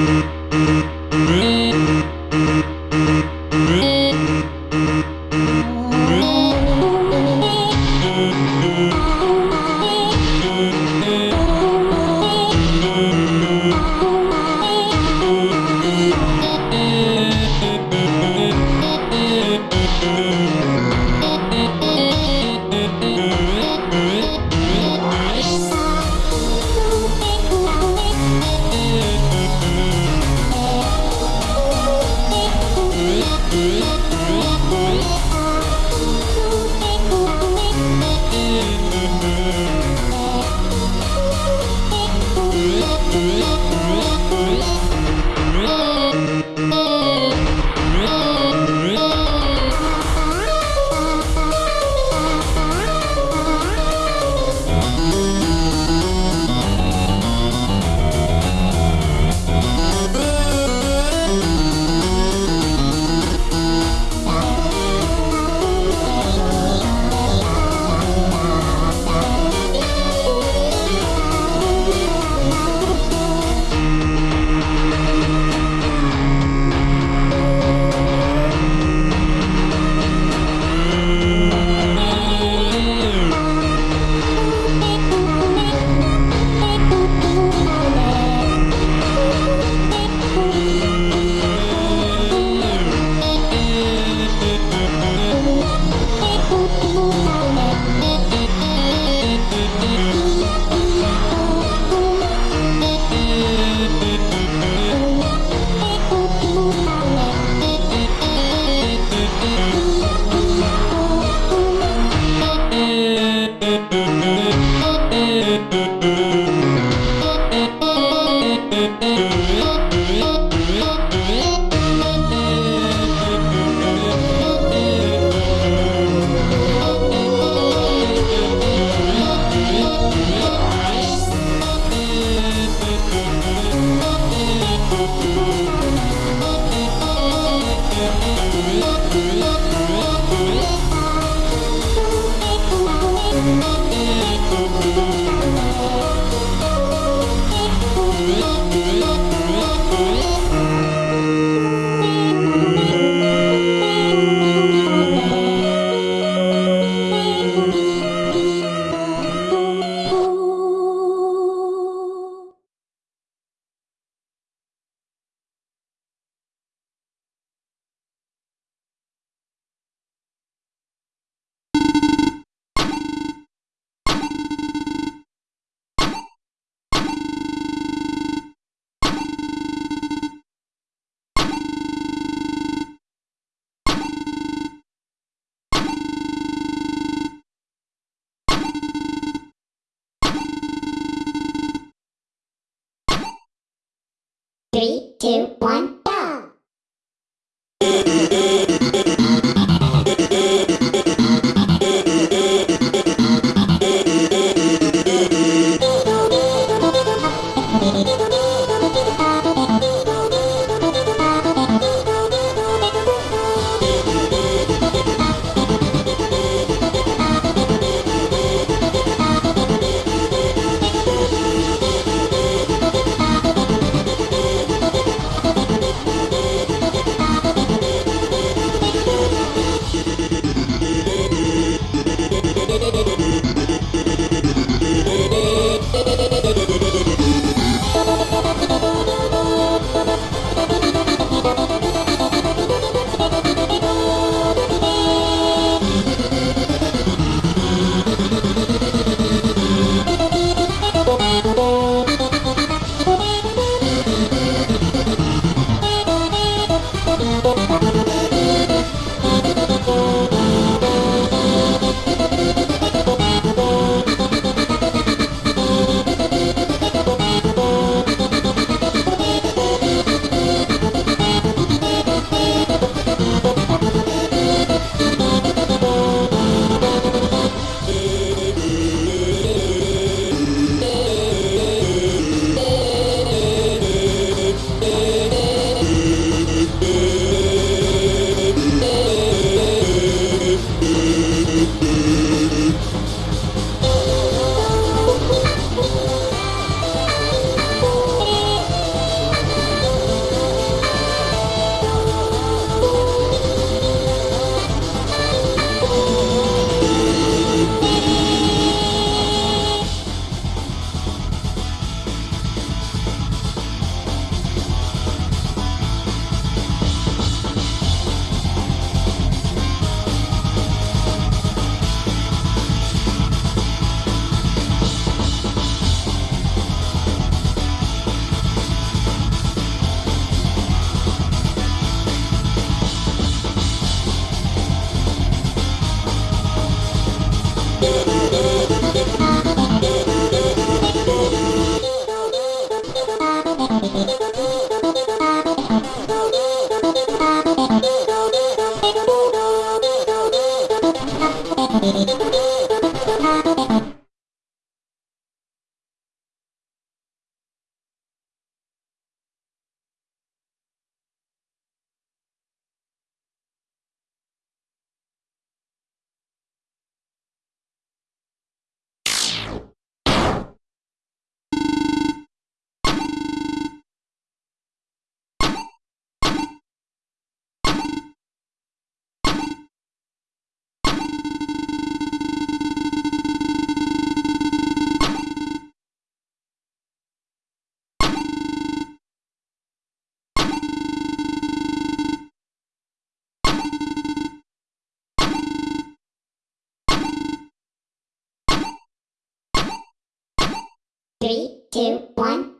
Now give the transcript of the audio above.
Mm-hmm. two, one. Thank you. Three, two, one.